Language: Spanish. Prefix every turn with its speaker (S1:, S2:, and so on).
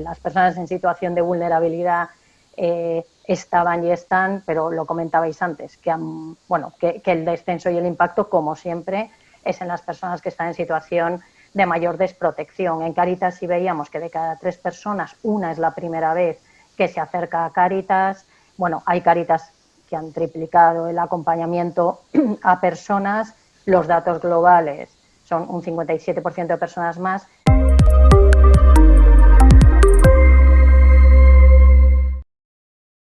S1: las personas en situación de vulnerabilidad eh, estaban y están, pero lo comentabais antes, que, bueno, que, el descenso y el impacto, como siempre, es en las personas que están en situación de mayor desprotección. En Caritas sí veíamos que de cada tres personas, una es la primera vez que se acerca a Caritas. Bueno, hay Caritas que han triplicado el acompañamiento a personas. Los datos globales son un 57% de personas más